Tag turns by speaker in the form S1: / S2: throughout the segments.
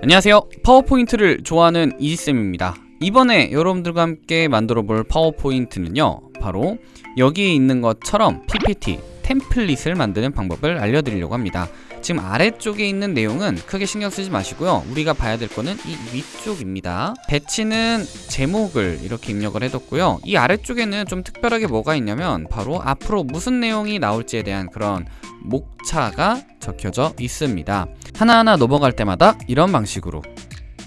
S1: 안녕하세요 파워포인트를 좋아하는 이지쌤입니다 이번에 여러분들과 함께 만들어볼 파워포인트는요 바로 여기에 있는 것처럼 PPT 템플릿을 만드는 방법을 알려드리려고 합니다 지금 아래쪽에 있는 내용은 크게 신경 쓰지 마시고요 우리가 봐야 될 거는 이 위쪽입니다 배치는 제목을 이렇게 입력을 해뒀고요 이 아래쪽에는 좀 특별하게 뭐가 있냐면 바로 앞으로 무슨 내용이 나올지에 대한 그런 목차가 적혀져 있습니다 하나하나 넘어갈 때마다 이런 방식으로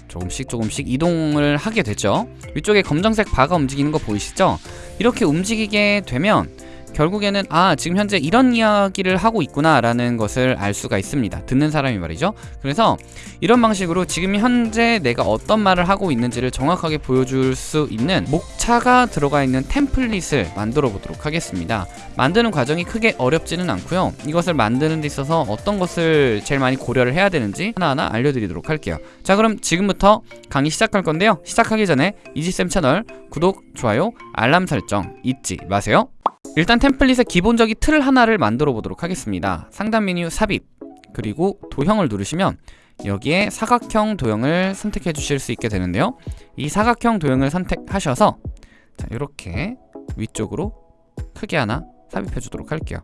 S1: 조금씩 조금씩 이동을 하게 되죠 위쪽에 검정색 바가 움직이는 거 보이시죠? 이렇게 움직이게 되면 결국에는 아 지금 현재 이런 이야기를 하고 있구나 라는 것을 알 수가 있습니다 듣는 사람이 말이죠 그래서 이런 방식으로 지금 현재 내가 어떤 말을 하고 있는지를 정확하게 보여줄 수 있는 목차가 들어가 있는 템플릿을 만들어 보도록 하겠습니다 만드는 과정이 크게 어렵지는 않고요 이것을 만드는 데 있어서 어떤 것을 제일 많이 고려를 해야 되는지 하나하나 알려드리도록 할게요 자 그럼 지금부터 강의 시작할 건데요 시작하기 전에 이지쌤 채널 구독, 좋아요, 알람 설정 잊지 마세요 일단 템플릿의 기본적인 틀 하나를 만들어 보도록 하겠습니다 상단 메뉴 삽입 그리고 도형을 누르시면 여기에 사각형 도형을 선택해 주실 수 있게 되는데요 이 사각형 도형을 선택하셔서 자 이렇게 위쪽으로 크게 하나 삽입해 주도록 할게요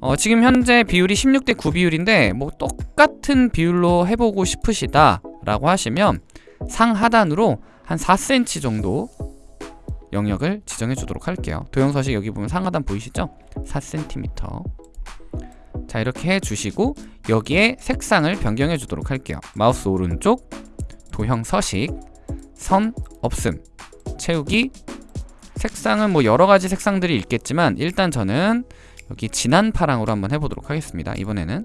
S1: 어, 지금 현재 비율이 16대 9 비율인데 뭐 똑같은 비율로 해보고 싶으시다 라고 하시면 상하단으로 한 4cm 정도 영역을 지정해 주도록 할게요 도형서식 여기 보면 상하단 보이시죠? 4cm 자 이렇게 해주시고 여기에 색상을 변경해 주도록 할게요 마우스 오른쪽 도형서식 선 없음 채우기 색상은 뭐 여러가지 색상들이 있겠지만 일단 저는 여기 진한 파랑으로 한번 해보도록 하겠습니다 이번에는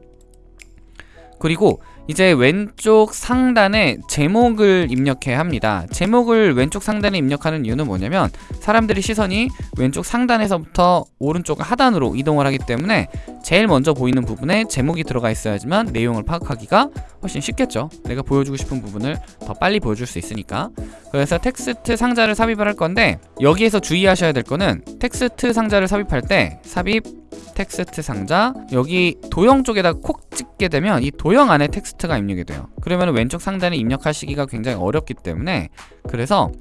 S1: 그리고 이제 왼쪽 상단에 제목을 입력해야 합니다 제목을 왼쪽 상단에 입력하는 이유는 뭐냐면 사람들이 시선이 왼쪽 상단에서부터 오른쪽 하단으로 이동을 하기 때문에 제일 먼저 보이는 부분에 제목이 들어가 있어야지만 내용을 파악하기가 훨씬 쉽겠죠 내가 보여주고 싶은 부분을 더 빨리 보여줄 수 있으니까 그래서 텍스트 상자를 삽입을 할 건데 여기에서 주의하셔야 될 거는 텍스트 상자를 삽입할 때 삽입 텍스트 상자 여기 도형 쪽에다 콕 찍게 되면 이 도형 안에 텍스트 텍스트가 입력이 돼요 그러면 왼쪽 상단에 입력하시기가 굉장히 어렵기 때문에 그래서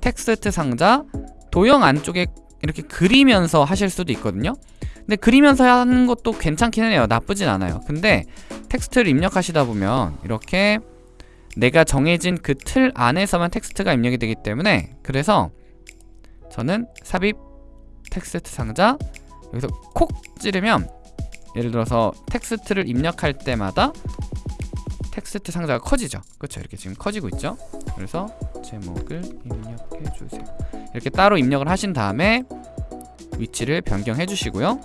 S1: 텍스트 상자 도형 안쪽에 이렇게 그리면서 하실 수도 있거든요 근데 그리면서 하는 것도 괜찮긴 해요 나쁘진 않아요 근데 텍스트를 입력하시다 보면 이렇게 내가 정해진 그 틀 안에서만 텍스트가 입력이 되기 때문에 그래서 저는 삽입 텍스트 상자 여기서 콕 찌르면 예를 들어서 텍스트를 입력할 때마다 텍스트 상자가 커지죠 그렇죠 이렇게 지금 커지고 있죠 그래서 제목을 입력해주세요 이렇게 따로 입력을 하신 다음에 위치를 변경해 주시고요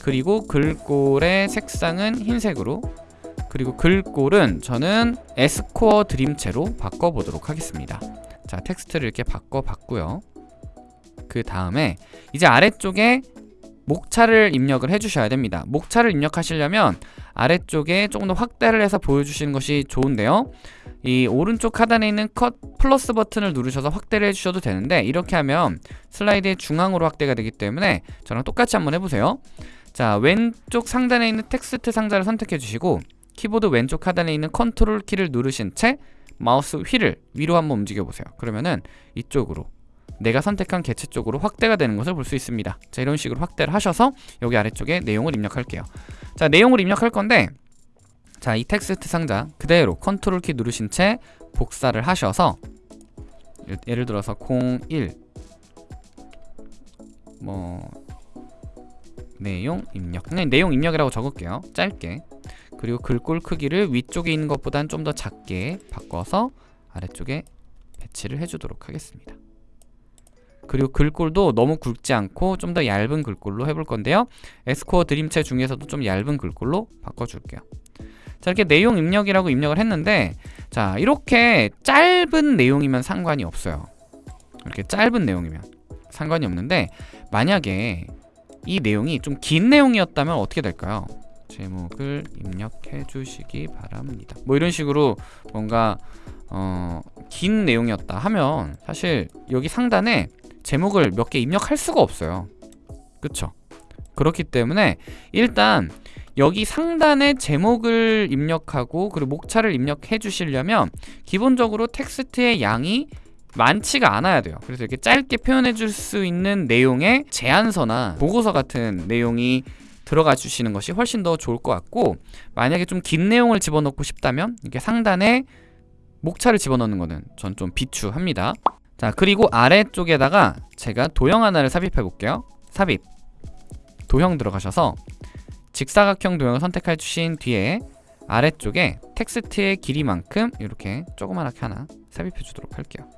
S1: 그리고 글꼴의 색상은 흰색으로 그리고 글꼴은 저는 에스코어 드림체로 바꿔보도록 하겠습니다 자 텍스트를 이렇게 바꿔봤고요 그 다음에 이제 아래쪽에 목차를 입력을 해주셔야 됩니다 목차를 입력하시려면 아래쪽에 조금 더 확대를 해서 보여주시는 것이 좋은데요 이 오른쪽 하단에 있는 컷 플러스 버튼을 누르셔서 확대를 해주셔도 되는데 이렇게 하면 슬라이드의 중앙으로 확대가 되기 때문에 저랑 똑같이 한번 해보세요 자 왼쪽 상단에 있는 텍스트 상자를 선택해 주시고 키보드 왼쪽 하단에 있는 컨트롤 키를 누르신 채 마우스 휠을 위로 한번 움직여 보세요 그러면은 이쪽으로 내가 선택한 개체 쪽으로 확대가 되는 것을 볼 수 있습니다 자 이런 식으로 확대를 하셔서 여기 아래쪽에 내용을 입력할게요 자 내용을 입력할 건데 자이 텍스트 상자 그대로 컨트롤 키 누르신 채 복사를 하셔서 예를 들어서 01뭐 내용 입력 그 내용 입력이라고 적을게요 짧게 그리고 글꼴 크기를 위쪽에 있는 것보단 좀 더 작게 바꿔서 아래쪽에 배치를 해주도록 하겠습니다 그리고 글꼴도 너무 굵지 않고 좀 더 얇은 글꼴로 해볼 건데요 에스코어 드림체 중에서도 좀 얇은 글꼴로 바꿔줄게요 자 이렇게 내용 입력이라고 입력을 했는데 자 이렇게 짧은 내용이면 상관이 없어요 이렇게 짧은 내용이면 상관이 없는데 만약에 이 내용이 좀 긴 내용이었다면 어떻게 될까요? 제목을 입력해 주시기 바랍니다 뭐 이런 식으로 뭔가 어, 긴 내용이었다 하면 사실 여기 상단에 제목을 몇 개 입력할 수가 없어요 그쵸 그렇기 때문에 일단 여기 상단에 제목을 입력하고 그리고 목차를 입력해 주시려면 기본적으로 텍스트의 양이 많지가 않아야 돼요 그래서 이렇게 짧게 표현해 줄 수 있는 내용의 제안서나 보고서 같은 내용이 들어가 주시는 것이 훨씬 더 좋을 것 같고 만약에 좀 긴 내용을 집어넣고 싶다면 이렇게 상단에 목차를 집어넣는 거는 전 좀 비추합니다 자 그리고 아래쪽에다가 제가 도형 하나를 삽입해 볼게요 삽입 도형 들어가셔서 직사각형 도형을 선택해 주신 뒤에 아래쪽에 텍스트의 길이만큼 이렇게 조그맣게 하나 삽입해 주도록 할게요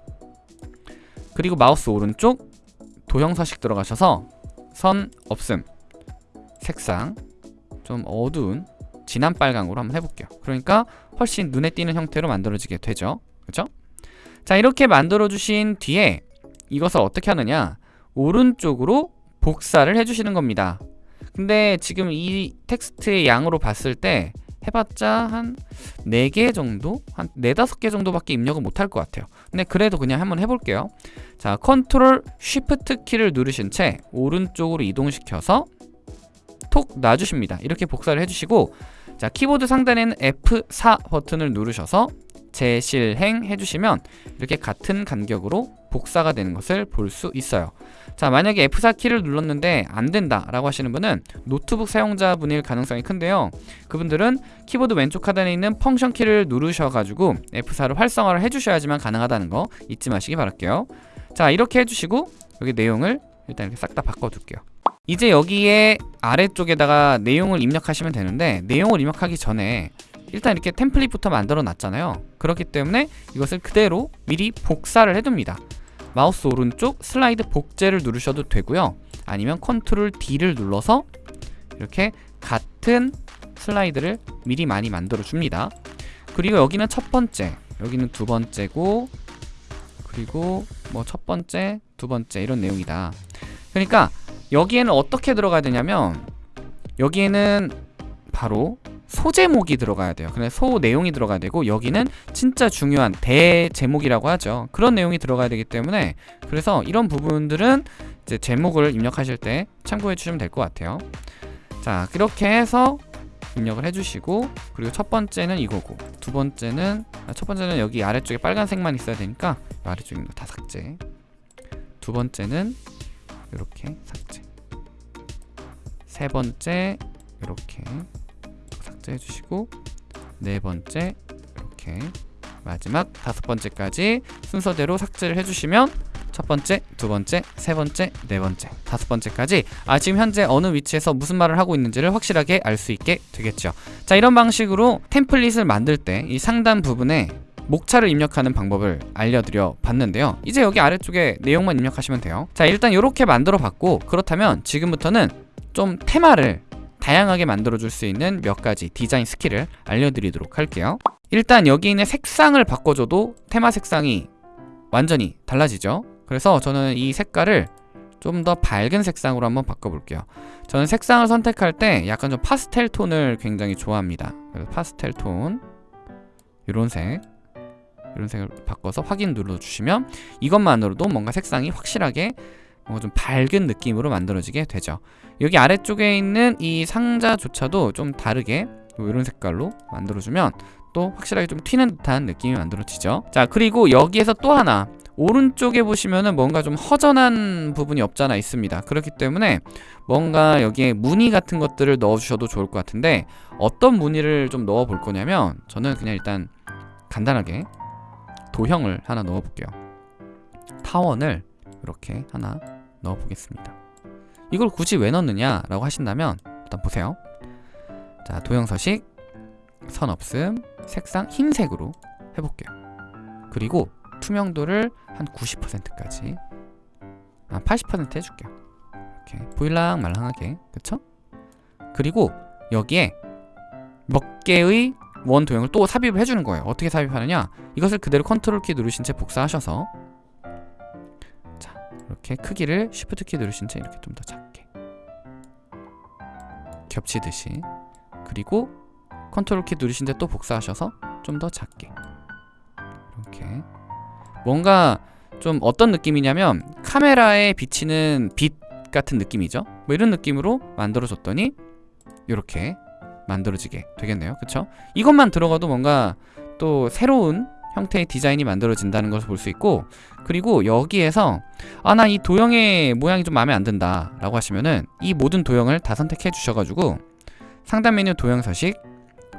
S1: 그리고 마우스 오른쪽 도형 서식 들어가셔서 선 없음 색상 좀 어두운 진한 빨강으로 한번 해볼게요 그러니까 훨씬 눈에 띄는 형태로 만들어지게 되죠 그렇죠 자 이렇게 만들어주신 뒤에 이것을 어떻게 하느냐 오른쪽으로 복사를 해주시는 겁니다 근데 지금 이 텍스트의 양으로 봤을 때 해봤자 한 4개 정도? 한 4, 5개 정도밖에 입력을 못 할 것 같아요 근데 그래도 그냥 한번 해볼게요 자 컨트롤 쉬프트 키를 누르신 채 오른쪽으로 이동시켜서 톡 놔주십니다 이렇게 복사를 해주시고 자 키보드 상단에는 F4 버튼을 누르셔서 재실행해 주시면 이렇게 같은 간격으로 복사가 되는 것을 볼 수 있어요 자 만약에 F4 키를 눌렀는데 안 된다 라고 하시는 분은 노트북 사용자분일 가능성이 큰데요 그분들은 키보드 왼쪽 하단에 있는 펑션 키를 누르셔가지고 F4를 활성화를 해주셔야지만 가능하다는 거 잊지 마시기 바랄게요 자 이렇게 해주시고 여기 내용을 일단 이렇게 싹 다 바꿔둘게요 이제 여기에 아래쪽에다가 내용을 입력하시면 되는데 내용을 입력하기 전에 일단 이렇게 템플릿부터 만들어 놨잖아요 그렇기 때문에 이것을 그대로 미리 복사를 해둡니다 마우스 오른쪽 슬라이드 복제를 누르셔도 되고요 아니면 컨트롤 D를 눌러서 이렇게 같은 슬라이드를 미리 많이 만들어 줍니다 그리고 여기는 첫 번째 여기는 두 번째고 그리고 뭐 첫 번째 두 번째 이런 내용이다 그러니까 여기에는 어떻게 들어가야 되냐면 여기에는 바로 소제목이 들어가야 돼요 그래 소 내용이 들어가야 되고 여기는 진짜 중요한 대제목이라고 하죠 그런 내용이 들어가야 되기 때문에 그래서 이런 부분들은 이제 제목을 입력하실 때 참고해 주시면 될 것 같아요 자 그렇게 해서 입력을 해주시고 그리고 첫 번째는 이거고 두 번째는 아, 첫 번째는 여기 아래쪽에 빨간색만 있어야 되니까 아래쪽에 다 삭제 두 번째는 이렇게 삭제 세 번째 이렇게 번째 해주시고 네 번째 이렇게 마지막 다섯 번째까지 순서대로 삭제를 해주시면 첫 번째, 두 번째, 세 번째, 네 번째, 다섯 번째까지 아 지금 현재 어느 위치에서 무슨 말을 하고 있는지를 확실하게 알 수 있게 되겠죠 자 이런 방식으로 템플릿을 만들 때 이 상단 부분에 목차를 입력하는 방법을 알려드려 봤는데요 이제 여기 아래쪽에 내용만 입력하시면 돼요 자 일단 이렇게 만들어 봤고 그렇다면 지금부터는 좀 테마를 다양하게 만들어줄 수 있는 몇 가지 디자인 스킬을 알려드리도록 할게요 일단 여기 있는 색상을 바꿔줘도 테마 색상이 완전히 달라지죠 그래서 저는 이 색깔을 좀 더 밝은 색상으로 한번 바꿔볼게요 저는 색상을 선택할 때 약간 좀 파스텔 톤을 굉장히 좋아합니다 그래서 파스텔 톤 이런 색 이런 색을 바꿔서 확인 눌러주시면 이것만으로도 뭔가 색상이 확실하게 뭔좀 밝은 느낌으로 만들어지게 되죠 여기 아래쪽에 있는 이 상자조차도 좀 다르게 뭐 이런 색깔로 만들어주면 또 확실하게 좀 튀는 듯한 느낌이 만들어지죠 자 그리고 여기에서 또 하나 오른쪽에 보시면은 뭔가 좀 허전한 부분이 없잖아 있습니다 그렇기 때문에 뭔가 여기에 무늬 같은 것들을 넣어주셔도 좋을 것 같은데 어떤 무늬를 좀 넣어 볼 거냐면 저는 그냥 일단 간단하게 도형을 하나 넣어 볼게요 타원을 이렇게 하나 넣어보겠습니다. 이걸 굳이 왜 넣느냐 라고 하신다면 일단 보세요. 자 도형서식, 선 없음, 색상 흰색으로 해볼게요. 그리고 투명도를 한 90%까지 아, 80% 해줄게요. 이렇게 보일랑 말랑하게 그쵸? 그리고 여기에 몇 개의 원 도형을 또 삽입을 해주는 거예요. 어떻게 삽입하느냐? 이것을 그대로 컨트롤 키 누르신 채 복사하셔서 이렇게 크기를 Shift 키 누르신 채 이렇게 좀 더 작게 겹치듯이 그리고 컨트롤 키 누르신 채 또 복사하셔서 좀 더 작게 이렇게 뭔가 좀 어떤 느낌이냐면 카메라에 비치는 빛 같은 느낌이죠 뭐 이런 느낌으로 만들어줬더니 이렇게 만들어지게 되겠네요 그쵸? 이것만 들어가도 뭔가 또 새로운 형태의 디자인이 만들어진다는 것을 볼 수 있고 그리고 여기에서 아 나 이 도형의 모양이 좀 마음에 안 든다 라고 하시면은 이 모든 도형을 다 선택해 주셔가지고 상단 메뉴 도형 서식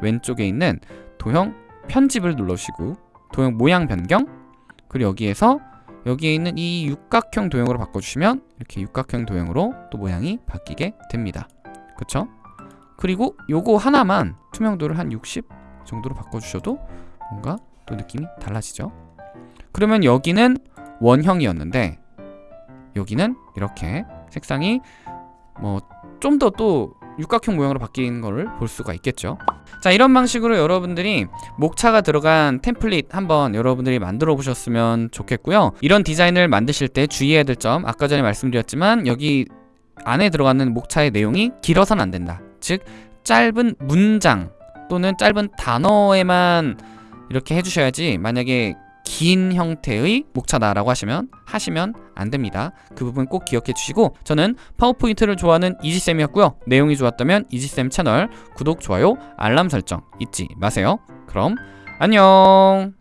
S1: 왼쪽에 있는 도형 편집을 눌러주시고 도형 모양 변경 그리고 여기에서 여기에 있는 이 육각형 도형으로 바꿔주시면 이렇게 육각형 도형으로 또 모양이 바뀌게 됩니다 그쵸? 그리고 요거 하나만 투명도를 한 60 정도로 바꿔주셔도 뭔가 또 느낌이 달라지죠? 그러면 여기는 원형이었는데 여기는 이렇게 색상이 뭐 좀 더 또 육각형 모양으로 바뀐 걸 볼 수가 있겠죠 자 이런 방식으로 여러분들이 목차가 들어간 템플릿 한번 여러분들이 만들어 보셨으면 좋겠고요 이런 디자인을 만드실 때 주의해야 될 점 아까 전에 말씀드렸지만 여기 안에 들어가는 목차의 내용이 길어서는안 된다 즉 짧은 문장 또는 짧은 단어에만 이렇게 해주셔야지 만약에 긴 형태의 목차다라고 하시면 하시면 안 됩니다. 그 부분 꼭 기억해 주시고 저는 파워포인트를 좋아하는 이지쌤이었고요. 내용이 좋았다면 이지쌤 채널 구독, 좋아요, 알람 설정 잊지 마세요. 그럼 안녕